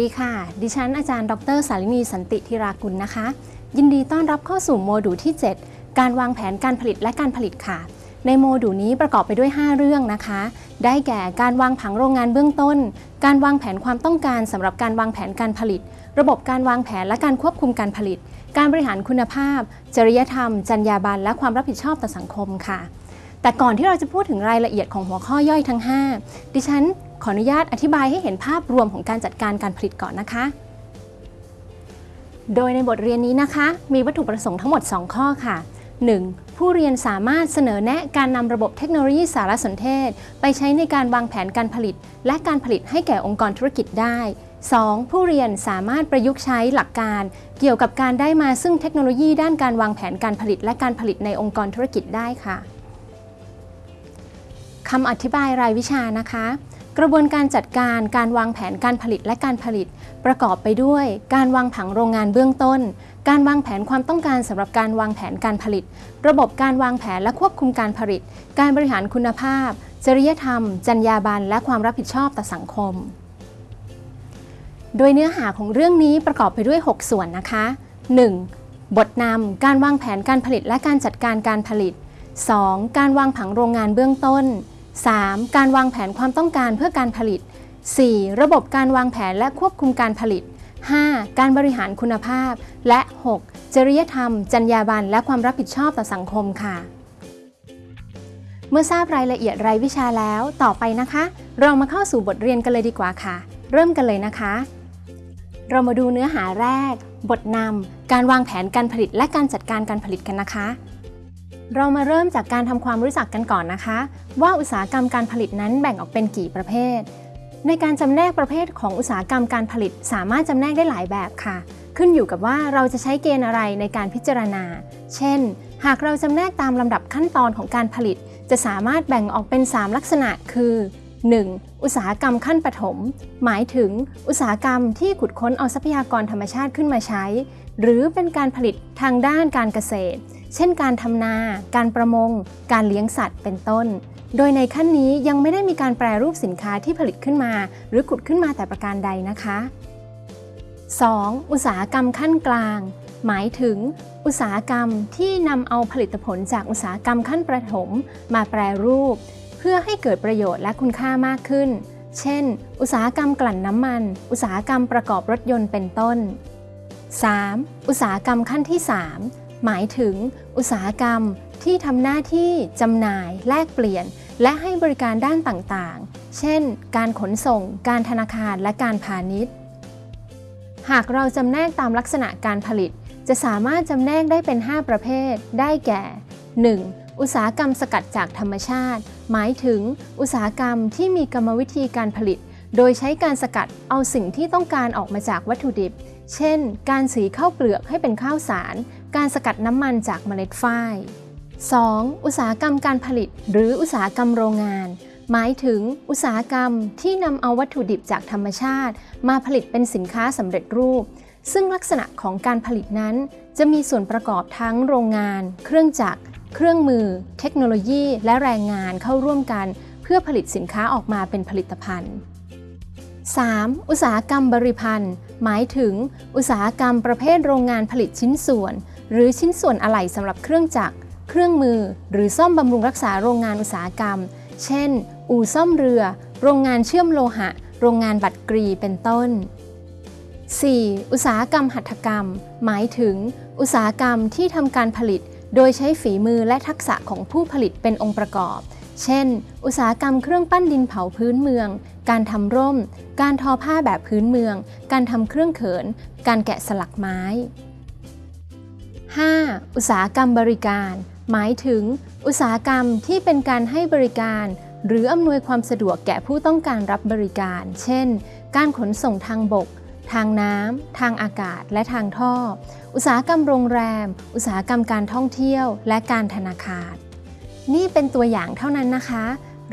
ดีค่ะ ดิฉันอาจารย์ ดร สาลินีสันติธิรากุลนะคะ ยินดีต้อนรับเข้าสู่โมดูลที่ 7 การวางแผนการผลิตและการผลิตค่ะ ในโมดูลนี้ประกอบไปด้วย 5 เรื่องนะคะ ได้แก่การวางผังโรงงานเบื้องต้น การวางแผนความต้องการสำหรับการวางแผนการผลิต ระบบการวางแผนและการควบคุมการผลิต การบริหารคุณภาพ จริยธรรม จรรยาบรรณและความรับผิดชอบต่อสังคมค่ะแต่ก่อนที่เราจะพูดถึงรายละเอียดของหัวข้อย่อยทั้ง 5 ดิฉัน ขออนุญาตอธิบายให้เห็นภาพรวมของการจัดการการผลิตก่อนนะคะ โดยในบทเรียนนี้นะคะ มีวัตถุประสงค์ทั้งหมด 2 ข้อค่ะ 1. ผู้เรียนสามารถเสนอแนะการนำระบบเทคโนโลยีสารสนเทศ ไปใช้ในการวางแผนการผลิต และการผลิตให้แก่องค์กรธุรกิจได้ 2. ผู้เรียนสามารถประยุกต์ใช้หลักการ เกี่ยวกับการได้มาซึ่งเทคโนโลยีด้านการวางแผนการผลิต และการผลิตในองค์กรธุรกิจได้ค่ะคำอธิบายรายวิชานะคะ กระบวนการจัดการการวางแผนการผลิตและการผลิต ประกอบไปด้วย การวางผังโรงงานเบื้องต้น การวางแผนความต้องการสำหรับการวางแผนการผลิต ระบบการวางแผนและควบคุมการผลิต การบริหารคุณภาพ จริยธรรม จรรยาบรรณและความรับผิดชอบต่อสังคม โดยเนื้อหาของเรื่องนี้ประกอบไปด้วย 6 ส่วนนะคะ 1. บทนำการวางแผนการผลิตและการจัดการการผลิต 2. การวางผังโรงงานเบื้องต้น 3. การวางแผนความต้องการเพื่อการผลิต 4. ระบบการวางแผนและควบคุมการผลิต 5. การบริหารคุณภาพ และ 6. จริยธรรม จรรยาบรรณและความรับผิดชอบต่อสังคมค่ะ เมื่อทราบรายละเอียดรายวิชาแล้ว ต่อไปนะคะ เรามาเข้าสู่บทเรียนกันเลยดีกว่าค่ะ เริ่มกันเลยนะคะ เรามาดูเนื้อหาแรก บทนำการวางแผนการผลิตและการจัดการการผลิตกันนะคะ เรามาเริ่มจากการทำความรู้จักกันก่อนนะคะ ว่าอุตสาหกรรมการผลิตนั้นแบ่งออกเป็นกี่ประเภท ในการจำแนกประเภทของอุตสาหกรรมการผลิต สามารถจำแนกได้หลายแบบค่ะ ขึ้นอยู่กับว่าเราจะใช้เกณฑ์อะไรในการพิจารณา เช่น หากเราจำแนกตามลำดับขั้นตอนของการผลิต จะสามารถแบ่งออกเป็น 3 ลักษณะ คือ 1. อุตสาหกรรมขั้นปฐม หมายถึงอุตสาหกรรมที่ขุดค้นเอาทรัพยากรธรรมชาติขึ้นมาใช้ หรือเป็นการผลิตทางด้านการเกษตร เช่นการทำนา การประมง การเลี้ยงสัตว์เป็นต้น โดยในขั้นนี้ยังไม่ได้มีการแปรรูปสินค้าที่ผลิตขึ้นมา หรือขุดขึ้นมาแต่ประการใดนะคะ 2. อุตสาหกรรมขั้นกลาง หมายถึง อุตสาหกรรมที่นำเอาผลิตผลจากอุตสาหกรรมขั้นประถม มาแปรรูป เพื่อให้เกิดประโยชน์และคุณค่ามากขึ้น เช่น อุตสาหกรรมกลั่นน้ำมัน อุตสาหกรรมประกอบรถยนต์เป็นต้น 3. อุตสาหกรรมขั้นที่ 3 หมายถึงอุตสาหกรรมที่ทำหน้าที่จำหน่าย แลกเปลี่ยน และให้บริการด้านต่างๆ เช่น การขนส่ง การธนาคาร และการพาณิชย์ หากเราจำแนกตามลักษณะการผลิต จะสามารถจำแนกได้เป็น 5 ประเภท ได้แก่ 1. อุตสาหกรรมสกัดจากธรรมชาติ หมายถึง อุตสาหกรรมที่มีกรรมวิธีการผลิต โดยใช้การสกัดเอาสิ่งที่ต้องการออกมาจากวัตถุดิบ เช่น การสีข้าวเปลือกให้เป็นข้าวสารการสกัดน้ำมันจากเมล็ดฝ้าย 2. อุตสาหกรรมการผลิต หรืออุตสาหกรรมโรงงาน หมายถึงอุตสาหกรรมที่นำเอาวัตถุดิบจากธรรมชาติ มาผลิตเป็นสินค้าสำเร็จรูป ซึ่งลักษณะของการผลิตนั้น จะมีส่วนประกอบทั้งโรงงาน เครื่องจักร เครื่องมือ เทคโนโลยี และแรงงานเข้าร่วมกัน เพื่อผลิตสินค้าออกมาเป็นผลิตภัณฑ์ 3. อุตสาหกรรมบริพันธ์ หมายถึง อุตสาหกรรมประเภทโรงงานผลิตชิ้นส่วน หรือชิ้นส่วนอะไหล่สำหรับเครื่องจักร เครื่องมือ หรือซ่อมบำรุงรักษาโรงงานอุตสาหกรรม เช่น อู่ซ่อมเรือ โรงงานเชื่อมโลหะ โรงงานบัตรกรีเป็นต้น 4. อุตสาหกรรมหัตถกรรม หมายถึง อุตสาหกรรมที่ทำการผลิต โดยใช้ฝีมือและทักษะของผู้ผลิตเป็นองค์ประกอบ เช่น อุตสาหกรรมเครื่องปั้นดินเผาพื้นเมือง การทำร่ม การทอผ้าแบบพื้นเมือง การทำเครื่องเขิน การแกะสลักไม้ 5. อุตสาหกรรมบริการ หมายถึง อุตสาหกรรมที่เป็นการให้บริการ หรืออำนวยความสะดวกแก่ผู้ต้องการรับบริการ เช่น การขนส่งทางบก ทางน้ำ ทางอากาศ และทางท่อ อุตสาหกรรมโรงแรม อุตสาหกรรมการท่องเที่ยว และการธนาคาร นี่เป็นตัวอย่างเท่านั้นนะคะ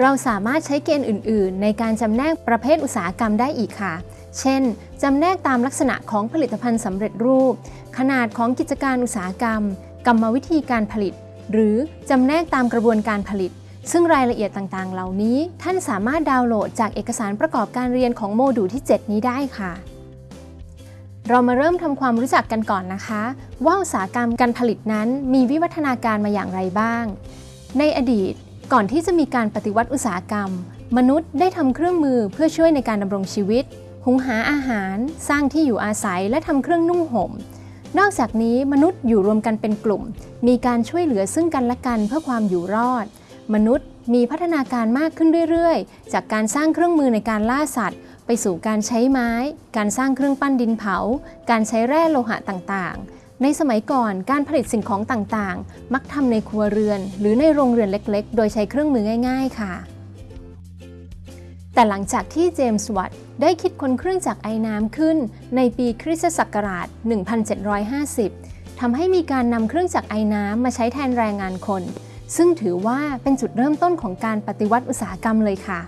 เราสามารถใช้เกณฑ์อื่น ๆ ในการจำแนกประเภทอุตสาหกรรมได้อีกค่ะ เช่น จำแนกตามลักษณะของผลิตภัณฑ์สำเร็จรูป ขนาดของกิจการอุตสาหกรรม กรรมวิธีการผลิต หรือจำแนกตามกระบวนการผลิต ซึ่งรายละเอียดต่าง ๆ เหล่านี้ ท่านสามารถดาวน์โหลดจากเอกสารประกอบการเรียนของโมดูลที่ 7 นี้ได้ค่ะ เรามาเริ่มทำความรู้จักกันก่อนนะคะ ว่าอุตสาหกรรมการผลิตนั้นมีวิวัฒนาการมาอย่างไรบ้าง ในอดีต ก่อนที่จะมีการปฏิวัติอุตสาหกรรม มนุษย์ได้ทำเครื่องมือเพื่อช่วยในการดำรงชีวิต หุงหาอาหาร สร้างที่อยู่อาศัย และทำเครื่องนุ่งห่ม นอกจากนี้มนุษย์อยู่รวมกันเป็นกลุ่ม มีการช่วยเหลือซึ่งกันและกันเพื่อความอยู่รอด มนุษย์มีพัฒนาการมากขึ้นเรื่อยๆ จากการสร้างเครื่องมือในการล่าสัตว์ ไปสู่การใช้ไม้ การสร้างเครื่องปั้นดินเผา การใช้แร่โลหะต่างๆ ในสมัยก่อนการผลิตสิ่งของต่างๆ มักทำในครัวเรือน หรือในโรงเรือนเล็กๆ โดยใช้เครื่องมือง่ายๆ ค่ะ แต่หลังจากที่เจมส์วัตต์ได้คิดค้นเครื่องจักรไอน้ำขึ้น ในปีคริสตศักราช 1750 ทำให้มีการนำเครื่องจักรไอน้ำมาใช้แทนแรงงานคน ซึ่งถือว่าเป็นจุดเริ่มต้นของการปฏิวัติอุตสาหกรรมเลยค่ะ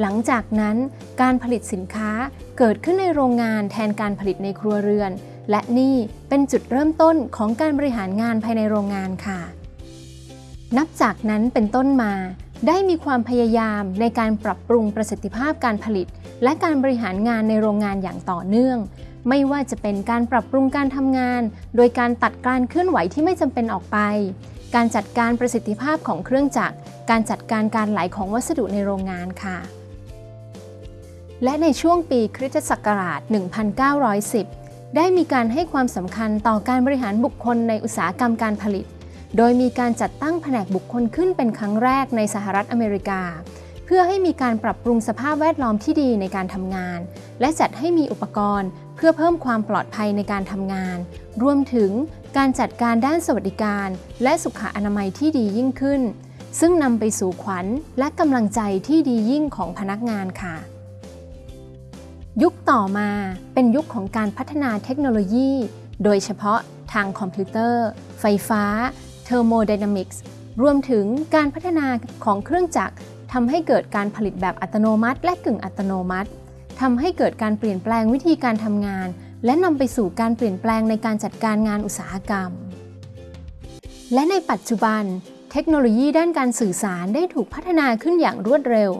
หลังจากนั้นการผลิตสินค้าเกิดขึ้นในโรงงานแทนการผลิตในครัวเรือน และนี่เป็นจุดเริ่มต้นของการบริหารงานภายในโรงงานค่ะ นับจากนั้นเป็นต้นมา ได้มีความพยายามในการปรับปรุงประสิทธิภาพการผลิต และการบริหารงานในโรงงานอย่างต่อเนื่อง ไม่ว่าจะเป็นการปรับปรุงการทำงาน โดยการตัดการเคลื่อนไหวที่ไม่จำเป็นออกไป การจัดการประสิทธิภาพของเครื่องจักร การจัดการการไหลของวัสดุในโรงงานค่ะและในช่วงปีคริสตศักราช 1910 ได้มีการให้ความสำคัญต่อการบริหารบุคคลในอุตสาหกรรมการผลิต โดยมีการจัดตั้งแผนกบุคคลขึ้นเป็นครั้งแรกในสหรัฐอเมริกา เพื่อให้มีการปรับปรุงสภาพแวดล้อมที่ดีในการทำงาน และจัดให้มีอุปกรณ์ เพื่อเพิ่มความปลอดภัยในการทำงาน รวมถึงการจัดการด้านสวัสดิการ และสุขอนามัยที่ดียิ่งขึ้น ซึ่งนำไปสู่ขวัญและกำลังใจที่ดียิ่งของพนักงานค่ะ ยุคต่อมาเป็นยุคของการพัฒนาเทคโนโลยี โดยเฉพาะทางคอมพิวเตอร์ ไฟฟ้า เทอร์โมไดนามิกส์ รวมถึงการพัฒนาของเครื่องจักรทำให้เกิดการผลิตแบบอัตโนมัติ และกึ่งอัตโนมัติทำให้เกิดการเปลี่ยนแปลงวิธีการทำงาน และนำไปสู่การเปลี่ยนแปลงในการจัดการงานอุตสาหกรรม และในปัจจุบัน เทคโนโลยีด้านการสื่อสารได้ถูกพัฒนาขึ้นอย่างรวดเร็ว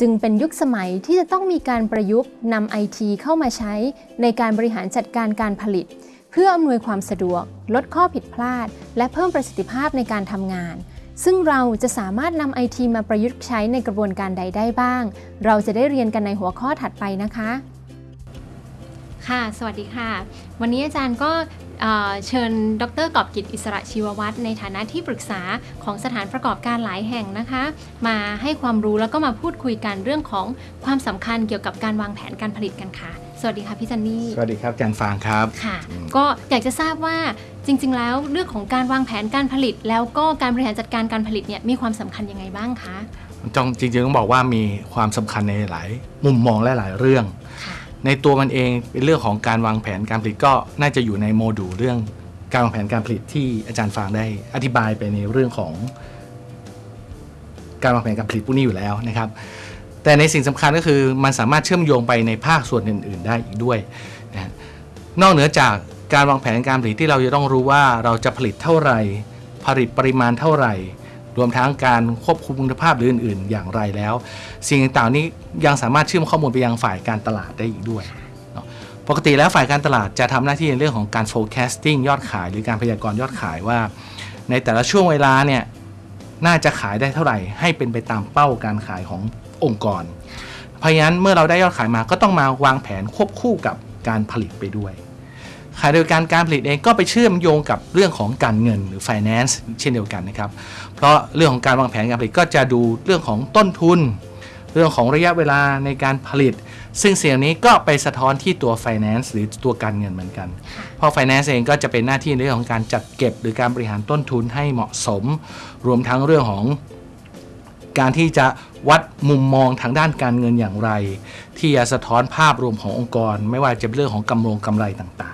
จึงเป็นยุคสมัยที่จะต้องมีการประยุกต์นำไอทีเข้ามาใช้ในการบริหารจัดการการผลิต เพื่ออำนวยความสะดวก ลดข้อผิดพลาด และเพิ่มประสิทธิภาพในการทำงาน ซึ่งเราจะสามารถนำไอทีมาประยุกต์ใช้ในกระบวนการใดได้บ้าง เราจะได้เรียนกันในหัวข้อถัดไปนะคะ ค่ะ สวัสดีค่ะ วันนี้อาจารย์ก็ เอ่อเชิญดรกอบกิจอิสระชีววัฒน์ในฐานะที่ปรึกษาของสถานประกอบการหลายแห่งนะคะ มาให้ความรู้แล้วก็มาพูดคุยกันเรื่องของความสำคัญเกี่ยวกับการวางแผนการผลิตกันค่ะ สวัสดีค่ะพี่จันนี่สวัสดีครับอาจารย์ฟางครับค่ะ ก็อยากจะทราบว่าจริง ๆ แล้วเรื่องของการวางแผนการผลิต แล้วก็การบริหารจัดการการผลิตเนี่ยมีความสำคัญยังไงบ้างคะจงจริงๆต้องบอกว่ามีความสำคัญในหลายมุมมองและหลายเรื่องค่ะ ในตัวมันเองเป็นเรื่องของการวางแผนการผลิตก็น่าจะอยู่ในโมดูลเรื่องการวางแผนการผลิตที่อาจารย์ฟางได้อธิบายไปในเรื่องของ การวางแผนการผลิตพวกนี้อยู่แล้วนะครับ แต่ในสิ่งสำคัญก็คือมันสามารถเชื่อมโยงไปในภาคส่วนอื่น ๆ ได้อีกด้วยนะนอกเหนือจากการวางแผนการผลิตที่เราจะต้องรู้ว่าเราจะผลิตเท่าไหร่ ผลิตปริมาณเท่าไหร่ รวมทั้งการควบคุมคุณภาพหรืออื่น ๆ อย่างไรแล้ว สิ่งต่างๆนี้ยังสามารถเชื่อมข้อมูลไปยังฝ่ายการตลาดได้อีกด้วยปกติแล้วฝ่ายการตลาดจะทำหน้าที่ในเรื่องของการ forecasting ยอดขายหรือการพยากรณ์ยอดขายว่า ในแต่ละช่วงเวลาเนี่ยน่าจะขายได้เท่าไหร่ให้เป็นไปตามเป้าการขายขององค์กร เพราะฉะนั้นเมื่อเราได้ยอดขายมาก็ต้องมาวางแผนควบคู่กับการผลิตไปด้วย ขณะเดียวกันการผลิตเองก็ไปเชื่อมโยงกับเรื่องของการเงินหรือ finance เช่นเดียวกันนะครับ เพราะเรื่องของการวางแผนการผลิตก็จะดูเรื่องของต้นทุน เรื่องของระยะเวลาในการผลิต ซึ่งสิ่งนี้ก็ไปสะท้อนที่ตัว finance หรือตัวการเงินเหมือนกัน เพราะ finance เองก็จะเป็นหน้าที่ในเรื่องของการจัดเก็บ หรือการบริหารต้นทุนให้เหมาะสม รวมทั้งเรื่องของการที่จะวัดมุมมองทางด้านการเงินอย่างไร ที่จะสะท้อนภาพรวมขององค์กร ไม่ว่าจะเป็นเรื่องของกำรงกำไรต่าง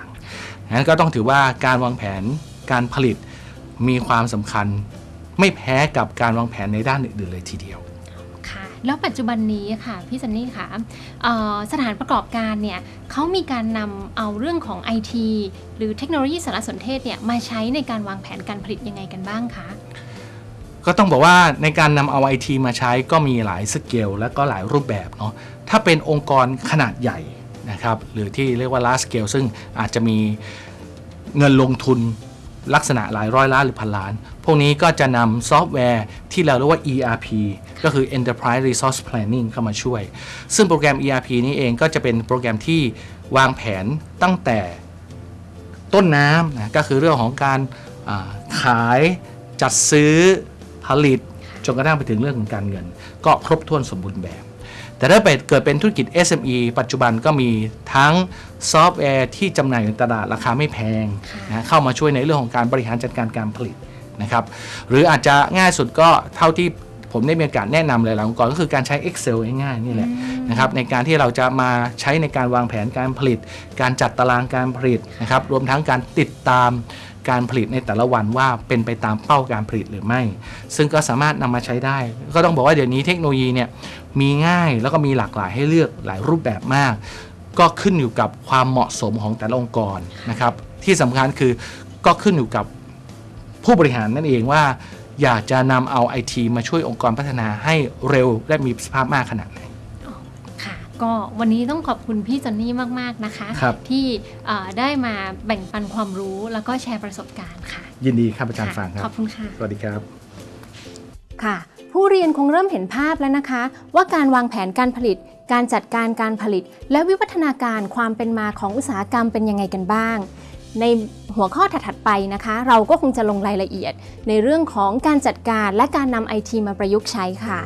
นั้นก็ต้องถือว่าการวางแผนการผลิตมีความสำคัญ ไม่แพ้กับการวางแผนในด้านอื่นๆเลยทีเดียวค่ะแล้วปัจจุบันนี้ค่ะพี่ซันนี่ค่ะเอ่อสถานประกอบการเนี่ยเขามีการนำเอาเรื่องของ IT หรือเทคโนโลยีสารสนเทศเนี่ยมาใช้ในการวางแผนการผลิตยังไงกันบ้างคะก็ต้องบอกว่าในการนำเอาไอทีมาใช้ก็มีหลายสเกลและก็หลายรูปแบบเนาะถ้าเป็นองค์กรขนาดใหญ่ นะครับหรือที่เรียกว่า large scale ซึ่งอาจจะมีเงินลงทุนลักษณะหลายร้อยล้านหรือพันล้าน พวกนี้ก็จะนำซอฟต์แวร์ที่เราเรียกว่า ERP ก็คือ Enterprise Resource Planning เข้ามาช่วย ซึ่งโปรแกรม ERP นี้เองก็จะเป็นโปรแกรมที่วางแผนตั้งแต่ต้นน้ำนะก็คือเรื่องของการาขายจัดซื้อผลิตจนกระทั่งไปถึงเรื่องของการเงิน ก็ครบถ้วนสมบูรณ์แบบ แต่ถ้าเกิดเป็นธุรกิจ SME ปัจจุบันก็มีทั้งซอฟต์แวร์ที่จำหน่ายในตลาดราคาไม่แพงนะเข้ามาช่วยในเรื่องของการบริหารจัดการการผลิตนะครับหรืออาจจะง่ายสุดก็เท่าที่ผมได้มีโอกาสแนะนำหลายๆองค์กรก็คือการใช้ Excel ง่ายๆนี่แหละนะครับในการที่เราจะมาใช้ในการวางแผนการผลิต การจัดตารางการผลิตนะครับรวมทั้งการติดตาม การผลิตในแต่ละวันว่าเป็นไปตามเป้าการผลิตหรือไม่ ซึ่งก็สามารถนำมาใช้ได้ ก็ต้องบอกว่าเดี๋ยวนี้เทคโนโลยีเนี่ยมีง่ายแล้วก็มีหลากหลายให้เลือกหลายรูปแบบมาก ก็ขึ้นอยู่กับความเหมาะสมของแต่ละองค์กรนะครับที่สำคัญคือก็ขึ้นอยู่กับผู้บริหารนั่นเองว่าอยากจะนำเอาไอทีมาช่วยองค์กรพัฒนาให้เร็วและมีประสิทธิภาพมากขนาดไหน ก็วันนี้ต้องขอบคุณพี่จอนนี่มากๆนะคะ ครับ ที่เอ่อได้มาแบ่งปันความรู้แล้วก็แชร์ประสบการณ์ค่ะยินดีครับอาจารย์ค่ะฟังคขรัอบบคุณค่ะ สวัสดีครับ ค่ะ ผู้เรียนคงเริ่มเห็นภาพแล้วนะคะ ว่าการวางแผนการผลิต การจัดการการผลิต และวิวัฒนาการความเป็นมาของอุตสาหกรรมเป็นยังไงกันบ้าง ในหัวข้อถัดๆไปนะคะ เราก็คงจะลงรายละเอียด ในเรื่องของการจัดการและการนำไอทีมาประยุกต์ใช้ค่ะ